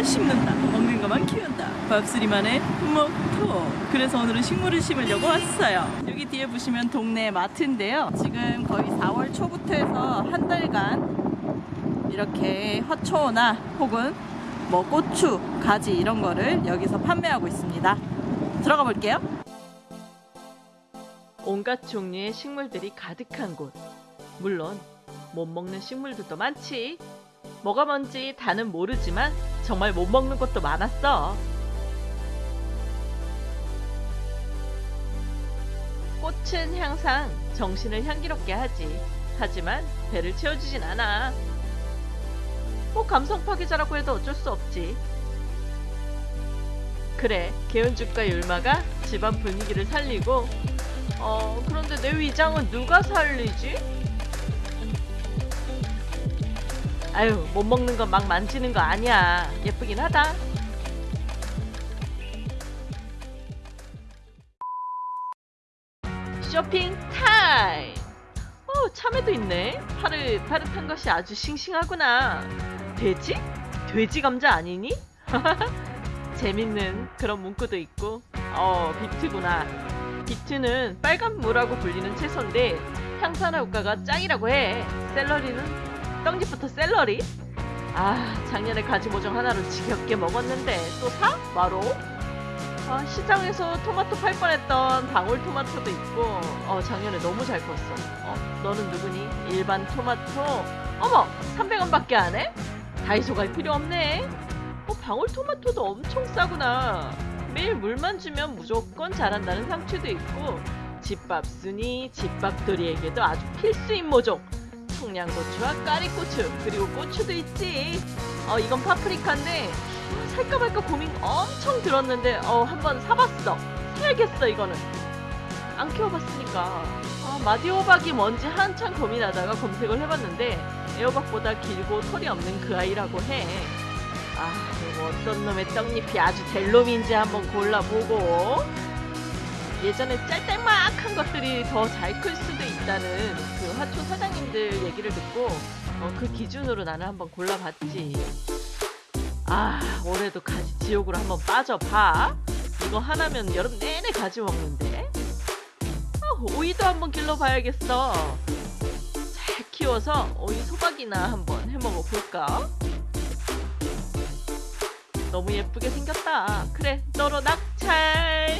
것만 심는다. 먹는 것만 키운다. 밥쓰리만의 모토 그래서 오늘은 식물을 심으려고 왔어요. 여기 뒤에 보시면 동네 마트인데요. 지금 거의 4월 초부터 해서 한 달간 이렇게 화초나 혹은 뭐 고추, 가지 이런 거를 여기서 판매하고 있습니다. 들어가 볼게요. 온갖 종류의 식물들이 가득한 곳. 물론 못 먹는 식물들도 많지. 뭐가 뭔지 다는 모르지만 정말 못 먹는 것도 많았어. 꽃은 항상 정신을 향기롭게 하지. 하지만 배를 채워주진 않아. 뭐 감성 파괴자라고 해도 어쩔 수 없지. 그래, 개운죽과 율마가 집안 분위기를 살리고 어, 그런데 내 위장은 누가 살리지? 아유, 못 먹는 건 막 만지는 거 아니야. 예쁘긴 하다. 쇼핑 타임! 어, 참외도 있네. 파릇파릇한 것이 아주 싱싱하구나. 돼지? 돼지 감자 아니니? 재밌는 그런 문구도 있고. 어, 비트구나. 비트는 빨간 무라고 불리는 채소인데 향산화 효과가 짱이라고 해. 샐러리는 떡잎부터 샐러리. 아 작년에 가지 모종 하나로 지겹게 먹었는데 또 사? 바로? 아, 시장에서 토마토 팔 뻔했던 방울토마토도 있고 어 작년에 너무 잘 컸어. 어 너는 누구니? 일반 토마토. 어머 300원밖에 안 해? 다이소 갈 필요 없네. 어 방울토마토도 엄청 싸구나. 매일 물만 주면 무조건 자란다는 상추도 있고 집밥 순이 집밥돌이에게도 아주 필수인 모종 청양고추와 까리고추 그리고 고추도 있지. 어 이건 파프리카인데 어, 살까 말까 고민 엄청 들었는데 어 한번 사봤어. 사야겠어 이거는. 안 키워봤으니까. 아, 마디호박이 뭔지 한참 고민하다가 검색을 해봤는데 애호박보다 길고 털이 없는 그 아이라고 해. 아, 이거 어떤 놈의 떡잎이 아주 될 놈인지 한번 골라보고 예전에 짤짤막한 것들이 더 잘 클 수도 있다는 그 화초 사장님들 얘기를 듣고 어, 그 기준으로 나는 한번 골라봤지. 아, 올해도 가지 지옥으로 한번 빠져봐. 이거 하나면 여름 내내 가지 먹는데. 어, 오이도 한번 길러봐야겠어. 잘 키워서 오이 소박이나 한번 해먹어 볼까? 너무 예쁘게 생겼다. 그래, 너로 낙찰.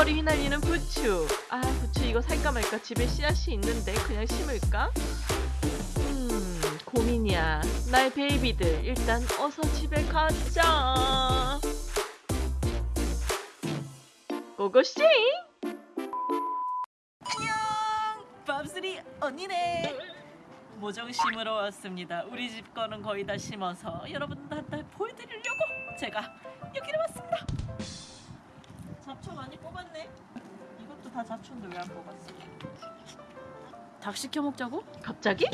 긴 생머리 휘날리는 부추. 아, 부추 이거 살까 말까 집에 씨앗이 있는데 그냥 심을까? 음, 고민이야. 나의 베이비들 일단 어서 집에 가자. 고고씨! 밥쓰리 언니네 모종 심으러 왔습니다 우리 집 거는 거의 다 심어서 여러분들한테 보여드리려고 제가 여기로 왔습니다 잡초 많이 뽑았네 이것도 다 잡초인데 왜 안 뽑았어 닭 시켜 먹자고? 갑자기?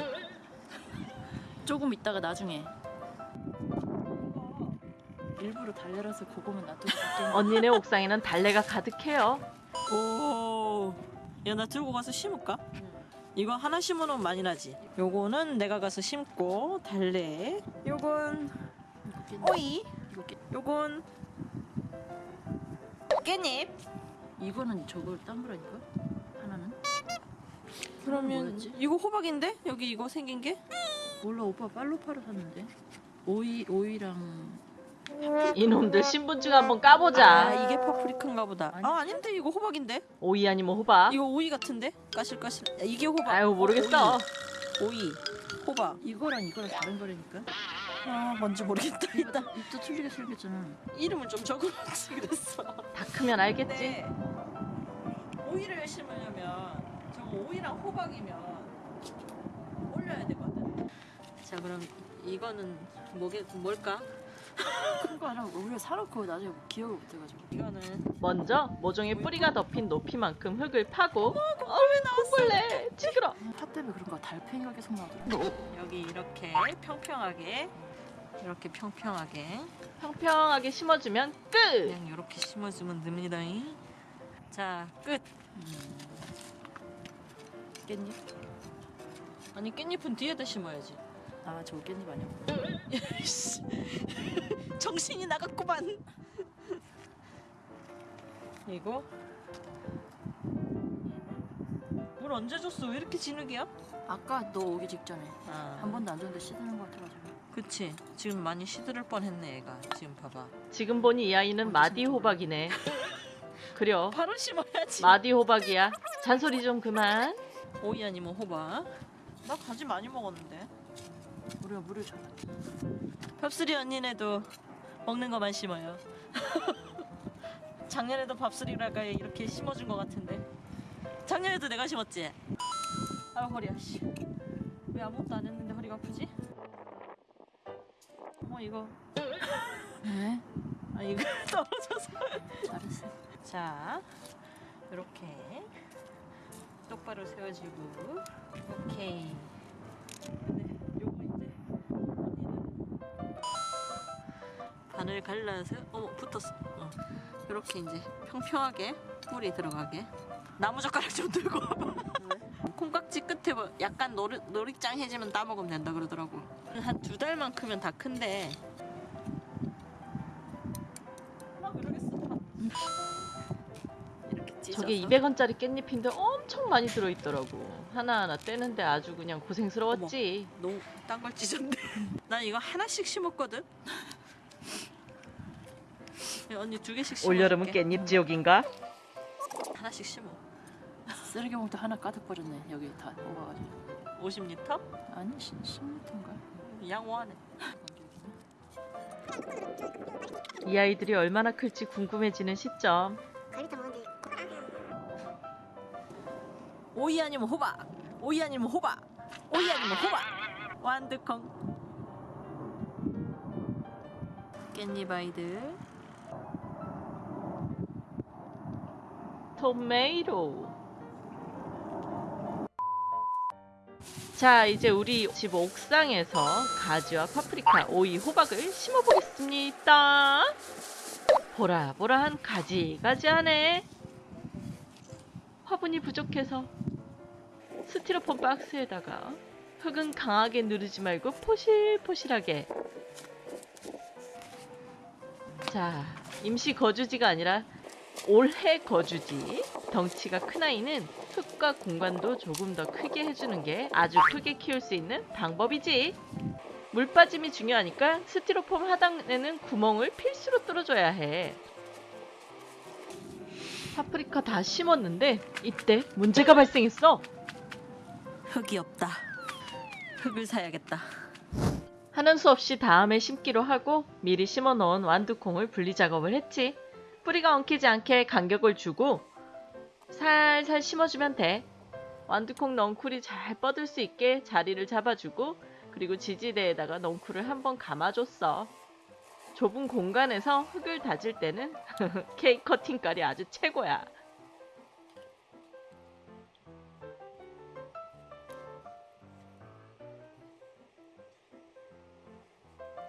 조금 있다가 나중에 일부러 달려라서 그거만 놔두고 언니네 옥상에는 달래가 가득해요. 오, 야 나 들고 가서 심을까? 이거 하나 심으면 많이 나지. 요거는 내가 가서 심고 달래. 요건 오이. 이거 요건 깻잎. 이거는 저걸 딴 거라니까? 하나는? 그러면? 이거 호박인데 여기 이거 생긴 게? 몰라 오빠 팔로파로 샀는데 오이 오이랑 이놈들 신분증 한번 까보자. 아 이게 파프리카인가 보다. 아니. 아 아닌데 이거 호박인데? 오이 아니면 호박. 이거 오이 같은데? 까실까실. 야, 이게 호박. 아유 모르겠어. 오이. 호박. 이거랑 이거랑 다른 거라니까? 아 뭔지 모르겠다. 일단 입도 틀리게 생겼잖아 이름을 좀 적어놓지 그랬어. 다 크면 알겠지. 오이를 심으려면 저거 오이랑 호박이면 올려야 되거든. 자 그럼 이거는 뭐게 뭘까? 큰거 하나 우리가 사놓고 나중에 기억을 못해가지고 이거는 먼저 모종의 뿌리가 덮인 높이만큼 흙을 파고 어왜 나왔 을래 찌그러 파 때문에 그런가 달팽이가 계속 나오더라 여기 이렇게 평평하게 이렇게 평평하게 평평하게 심어주면 끝 그냥 이렇게 심어주면 됩니다. 자 끝. 깻잎 아니 깻잎은 뒤에다 심어야지. 아 저거 깻잎 아니야? 씨. 정신이 나갔구만. 이거 언제 줬어? 왜 이렇게 진흙이야? 아까 너 오기 직전에 아, 한 번도 안 줬는데 씻는 것 같아가지고 그치. 지금 많이 시들을 뻔했네 얘가. 지금 봐봐. 지금 보니 이 아이는 마디 호박이네. 그려. 바로 심어야지. 마디 호박이야. 잔소리 좀 그만. 오이 아니면 호박. 나 가지 많이 먹었는데. 우리가 물을 줘 밥수리 언니네도 먹는 거만 심어요. 작년에도 밥수리라가 이렇게 심어준 것 같은데. 작년에도 내가 심었지. 아 허리야 씨. 왜 아무것도 안 했는데 허리가 아프지? 어머 이거 네? 아 이거 떨어져서. 잘했어 자 이렇게 똑바로 세워지고 오케이. 네, 요거 이제 언니는 반을 갈라서 어머 붙었어. 어. 이렇게 이제 평평하게 물이 들어가게. 나무 젓가락 좀 들고 와봐. 콩깍지 끝에 뭐 약간 노리, 노리짱해지면 따먹으면 된다 그러더라고. 한 두 달만 크면 다 큰데. 저게 200원짜리 깻잎인데 엄청 많이 들어있더라고. 하나하나 떼는데 아주 그냥 고생스러웠지. 너무 딴 걸 찢었네. 난 이거 하나씩 심었거든. 야, 언니 두 개씩 심어. 올여름은 깻잎 지옥인가? 하나씩 심어. 쓰레기 봉투 하나 가득 버렸네 여기 다 뽑아가지고 50리터? 아니 10m인가? 양호하네. 이 아이들이 얼마나 클지 궁금해지는 시점. 오이 아니면 호박. 오이 아니면 호박. 오이 아니면 호박. 완두콩. 깻잎 아이들. 토메이로. 자, 이제 우리 집 옥상에서 가지와 파프리카, 오이, 호박을 심어보겠습니다. 보라보라한 가지가지하네. 화분이 부족해서 스티로폼 박스에다가 흙은 강하게 누르지 말고 포실포실하게. 자, 임시 거주지가 아니라 올해 거주지. 덩치가 큰 아이는 흙과 공간도 조금 더 크게 해주는 게 아주 크게 키울 수 있는 방법이지. 물 빠짐이 중요하니까 스티로폼 하단에는 구멍을 필수로 뚫어줘야 해. 파프리카 다 심었는데 이때 문제가 발생했어. 흙이 없다. 흙을 사야겠다. 하는 수 없이 다음에 심기로 하고 미리 심어 놓은 완두콩을 분리 작업을 했지. 뿌리가 엉키지 않게 간격을 주고 살살 심어주면 돼. 완두콩 넝쿨이 잘 뻗을 수 있게 자리를 잡아주고 그리고 지지대에다가 넝쿨을 한번 감아줬어. 좁은 공간에서 흙을 다질 때는 케이크 커팅깔이 아주 최고야.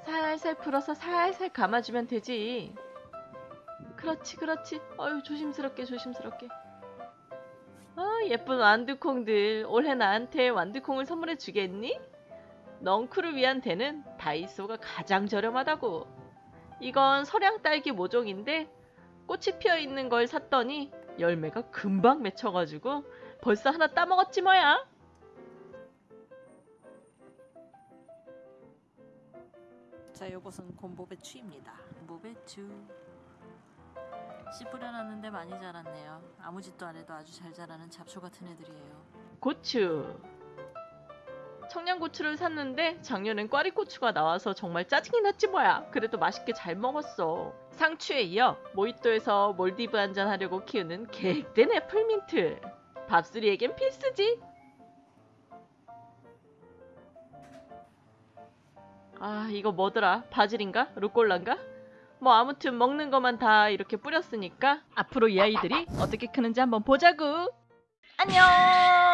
살살 풀어서 살살 감아주면 되지. 그렇지, 그렇지. 어유 조심스럽게, 조심스럽게. 아, 예쁜 완두콩들. 올해 나한테 완두콩을 선물해 주겠니? 넝쿨을 위한 대는 다이소가 가장 저렴하다고. 이건 서량 딸기 모종인데 꽃이 피어 있는 걸 샀더니 열매가 금방 맺혀가지고 벌써 하나 따먹었지 뭐야. 자, 요것은 곰보배추입니다. 곰보배추. 씨 뿌려놨는데 많이 자랐네요. 아무 짓도 안 해도 아주 잘 자라는 잡초 같은 애들이에요. 고추. 청양고추를 샀는데 작년엔 꽈리고추가 나와서 정말 짜증이 났지 뭐야. 그래도 맛있게 잘 먹었어. 상추에 이어 모히또에서 몰디브 한잔 하려고 키우는 계획된 애플민트. 밥수리에겐 필수지. 아 이거 뭐더라? 바질인가? 루꼴라인가? 뭐 아무튼 먹는 것만 다 이렇게 뿌렸으니까 앞으로 이 아이들이 어떻게 크는지 한번 보자구. 안녕.